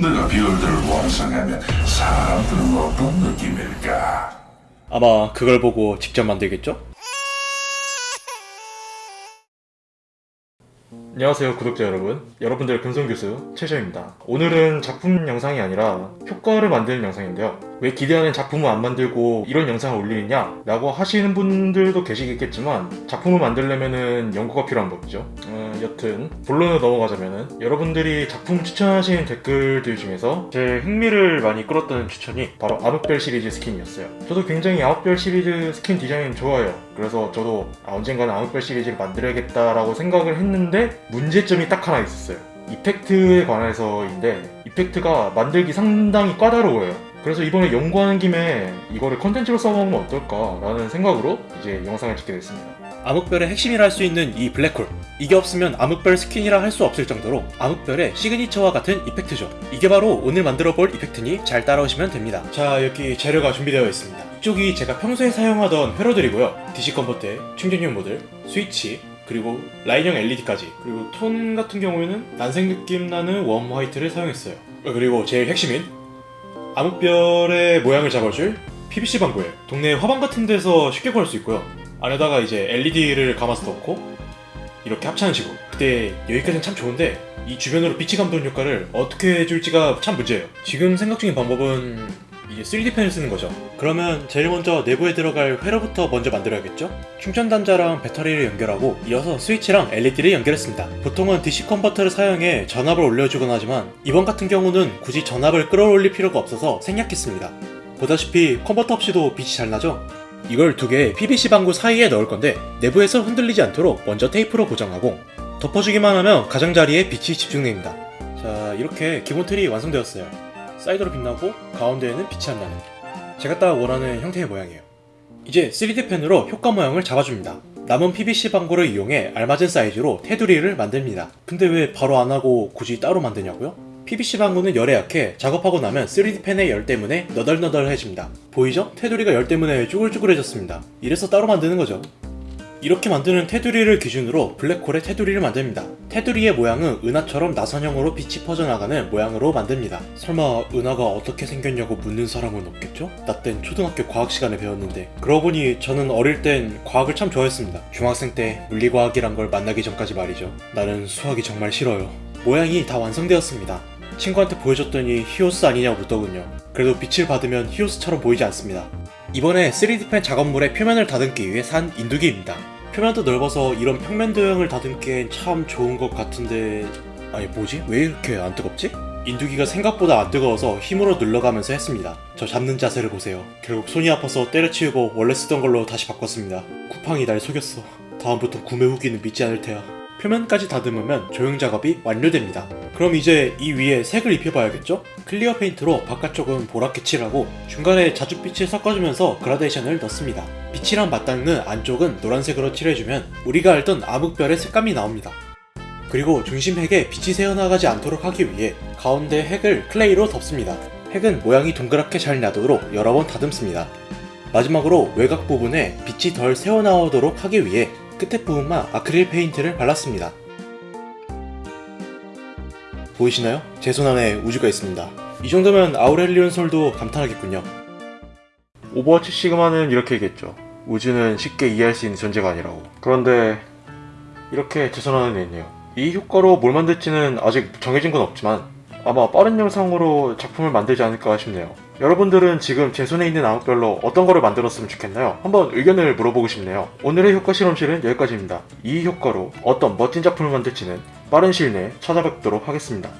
내가 별들을 완성하면 사람들은 어떤 느낌일까? 아마 그걸 보고 직접 만들겠죠? 안녕하세요 구독자 여러분 여러분들 근성교수 최저입니다 오늘은 작품 영상이 아니라 효과를 만드는 영상인데요 왜 기대하는 작품을 안 만들고 이런 영상을 올리느냐 라고 하시는 분들도 계시겠지만 작품을 만들려면 연구가 필요한 법이죠 어, 여튼 본론으로 넘어가자면 여러분들이 작품 추천하시는 댓글들 중에서 제 흥미를 많이 끌었던 추천이 바로 암흑별 시리즈 스킨이었어요. 저도 굉장히 암흑별 시리즈 스킨 디자인 좋아해요. 그래서 저도 아, 언젠가는 암흑별 시리즈를 만들어야겠다라고 생각을 했는데 문제점이 딱 하나 있었어요. 이펙트에 관해서인데 이펙트가 만들기 상당히 까다로워요. 그래서 이번에 연구하는 김에 이거를 컨텐츠로 써먹으면 어떨까 라는 생각으로 이제 영상을 찍게 됐습니다 암흑별의 핵심이라 할 수 있는 이 블랙홀. 이게 없으면 암흑별 스킨이라 할 수 없을 정도로 암흑별의 시그니처와 같은 이펙트죠. 이게 바로 오늘 만들어 볼 이펙트니 잘 따라오시면 됩니다. 자 여기 재료가 준비되어 있습니다. 이쪽이 제가 평소에 사용하던 회로들이고요. DC 컨버터의 충전용 모델 스위치 그리고 라인형 LED까지. 그리고 톤 같은 경우에는 난색 느낌 나는 웜 화이트를 사용했어요. 어, 그리고 제일 핵심인 암흑별의 모양을 잡아줄 PVC 방구예요. 동네 화방 같은 데서 쉽게 구할 수 있고요 안에다가 이제 LED를 감아서 넣고 이렇게 합차는 식으로. 그때 여기까지는 참 좋은데 이 주변으로 빛이 감도는 효과를 어떻게 해줄지가 참 문제예요. 지금 생각 중인 방법은 이제 3D 펜을 쓰는 거죠. 그러면 제일 먼저 내부에 들어갈 회로부터 먼저 만들어야겠죠? 충전 단자랑 배터리를 연결하고 이어서 스위치랑 LED를 연결했습니다. 보통은 DC 컨버터를 사용해 전압을 올려주곤 하지만 이번 같은 경우는 굳이 전압을 끌어올릴 필요가 없어서 생략했습니다. 보다시피 컨버터 없이도 빛이 잘 나죠? 이걸 두 개의 PVC 방구 사이에 넣을 건데 내부에서 흔들리지 않도록 먼저 테이프로 고정하고 덮어주기만 하면 가장자리에 빛이 집중됩니다. 자 이렇게 기본 틀이 완성되었어요. 사이드로 빛나고 가운데에는 빛이 안 나는 제가 딱 원하는 형태의 모양이에요. 이제 3D 펜으로 효과 모양을 잡아줍니다. 남은 PVC 방구를 이용해 알맞은 사이즈로 테두리를 만듭니다. 근데 왜 바로 안하고 굳이 따로 만드냐고요? PVC 방구는 열에 약해 작업하고 나면 3D 펜의 열 때문에 너덜너덜해집니다 보이죠? 테두리가 열 때문에 쭈글쭈글해졌습니다 이래서 따로 만드는 거죠 이렇게 만드는 테두리를 기준으로 블랙홀의 테두리를 만듭니다. 테두리의 모양은 은하처럼 나선형으로 빛이 퍼져나가는 모양으로 만듭니다. 설마 은하가 어떻게 생겼냐고 묻는 사람은 없겠죠? 나 땐 초등학교 과학 시간에 배웠는데 그러고 보니 저는 어릴 땐 과학을 참 좋아했습니다. 중학생 때 물리과학이란 걸 만나기 전까지 말이죠. 나는 수학이 정말 싫어요. 모양이 다 완성되었습니다. 친구한테 보여줬더니 히오스 아니냐고 묻더군요. 그래도 빛을 받으면 히오스처럼 보이지 않습니다. 이번에 3D펜 작업물의 표면을 다듬기 위해 산 인두기입니다. 표면도 넓어서 이런 평면 도형을 다듬기엔 참 좋은 것 같은데... 아니 뭐지? 왜 이렇게 안 뜨겁지? 인두기가 생각보다 안 뜨거워서 힘으로 눌러가면서 했습니다. 저 잡는 자세를 보세요. 결국 손이 아파서 때려치우고 원래 쓰던 걸로 다시 바꿨습니다. 쿠팡이 날 속였어. 다음부터 구매 후기는 믿지 않을 테야. 표면까지 다듬으면 조형 작업이 완료됩니다. 그럼 이제 이 위에 색을 입혀봐야겠죠? 클리어 페인트로 바깥쪽은 보라게 칠하고 중간에 자줏빛을 섞어주면서 그라데이션을 넣습니다. 빛이랑 맞닿는 안쪽은 노란색으로 칠해주면 우리가 알던 암흑별의 색감이 나옵니다. 그리고 중심 핵에 빛이 새어나가지 않도록 하기 위해 가운데 핵을 클레이로 덮습니다. 핵은 모양이 동그랗게 잘 나도록 여러 번 다듬습니다. 마지막으로 외곽 부분에 빛이 덜 새어나오도록 하기 위해 끝에 부분만 아크릴 페인트를 발랐습니다. 보이시나요? 제 손 안에 우주가 있습니다. 이 정도면 아우렐리온 솔도 감탄하겠군요. 오버워치 시그마는 이렇게 얘기했죠. 우주는 쉽게 이해할 수 있는 존재가 아니라고. 그런데 이렇게 제 손 안에 있네요. 이 효과로 뭘 만들지는 아직 정해진 건 없지만 아마 빠른 영상으로 작품을 만들지 않을까 싶네요. 여러분들은 지금 제 손에 있는 암흑별로 어떤 거를 만들었으면 좋겠나요? 한번 의견을 물어보고 싶네요. 오늘의 효과 실험실은 여기까지입니다. 이 효과로 어떤 멋진 작품을 만들지는 빠른 시일 내에 찾아뵙도록 하겠습니다.